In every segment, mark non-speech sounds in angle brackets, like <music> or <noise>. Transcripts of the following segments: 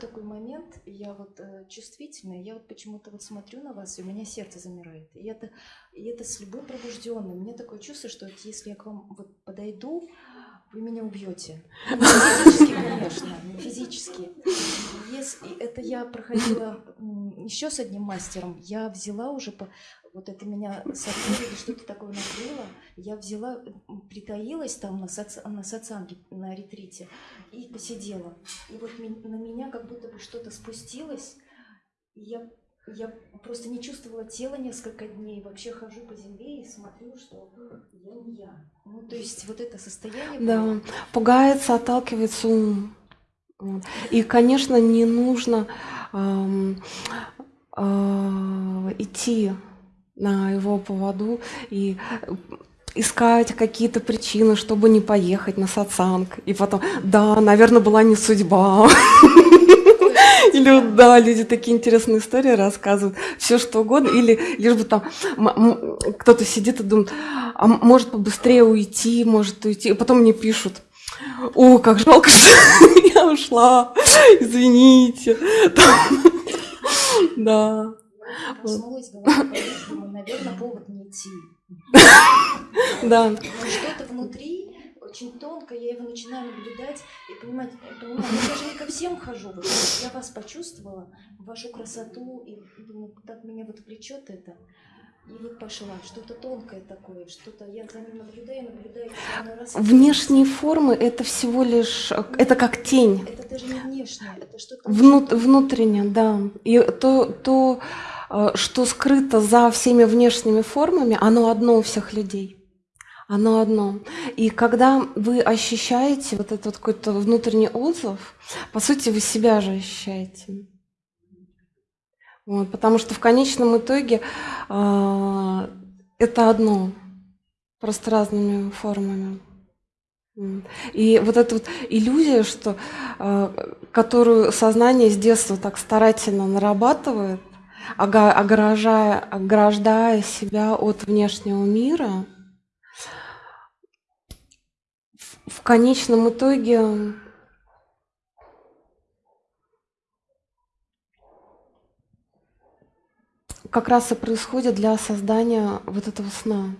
Вот такой момент, я вот э, чувствительная, я вот почему-то вот смотрю на вас, и у меня сердце замирает. И это, и это с любым пробужденным. Мне такое чувство, что вот если я к вам вот подойду, вы меня убьете. Не физически, конечно, не физически. Если, это я проходила еще с одним мастером. Я взяла уже по, вот это меня или что-то такое накрыло. Я взяла, притаилась там на, соци, на социанге, на ретрите и посидела. И вот на меня как будто бы что-то спустилось. И я я просто не чувствовала тела несколько дней, вообще хожу по земле и смотрю, что я не я. Ну, то есть вот это состояние... Да, пугается, отталкивается ум. И, конечно, не нужно эм, э, идти на его поводу и искать какие-то причины, чтобы не поехать на сатсанг. И потом, да, наверное, была не судьба. <laughs> Или да, люди такие интересные истории рассказывают, все что угодно, или лишь бы там кто-то сидит и думает, а может побыстрее уйти, может уйти, и потом мне пишут, о, как жалко, что <laughs> я ушла, извините. Да. Проснулась, наверное, повод не идти. <laughs> Да. Что-то внутри очень тонко, я его начинаю наблюдать и понимать, понимаю, я даже не ко всем хожу, я вас почувствовала, вашу красоту, и думаю, так меня вот влечет это. И вот пошла, что-то тонкое такое, что-то я за ним наблюдаю, наблюдаю. Раз Внешние формы это всего лишь, Нет, это как тень. Это даже не внешнее, это что-то... Внут, внутреннее, да. И то, то, э, что скрыто за всеми внешними формами, оно одно у всех людей. Оно одно. И когда вы ощущаете вот этот какой-то внутренний отзыв, по сути, вы себя же ощущаете. Вот, потому что в конечном итоге э, это одно, просто разными формами. И вот эта вот иллюзия, что, э, которую сознание с детства так старательно нарабатывает, ограждая, ограждая себя от внешнего мира – в конечном итоге как раз и происходит для создания вот этого сна,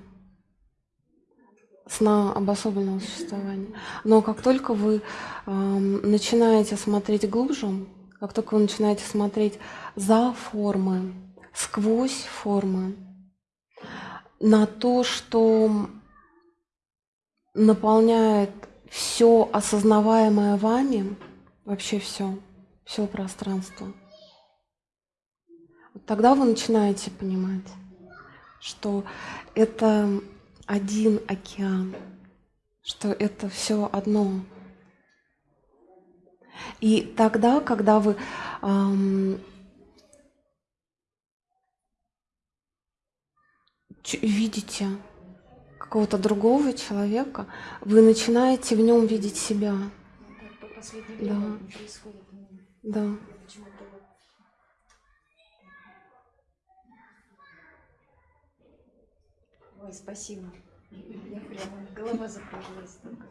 сна обособленного существования. Но как только вы э, начинаете смотреть глубже, как только вы начинаете смотреть за формы, сквозь формы, на то, что наполняет все осознаваемое вами, вообще все, все пространство, тогда вы начинаете понимать, что это один океан, что это все одно. И тогда, когда вы эм, видите какого-то другого человека, вы начинаете в нем видеть себя. Да. Да. Ой, спасибо. Я прямо голова закружилась только.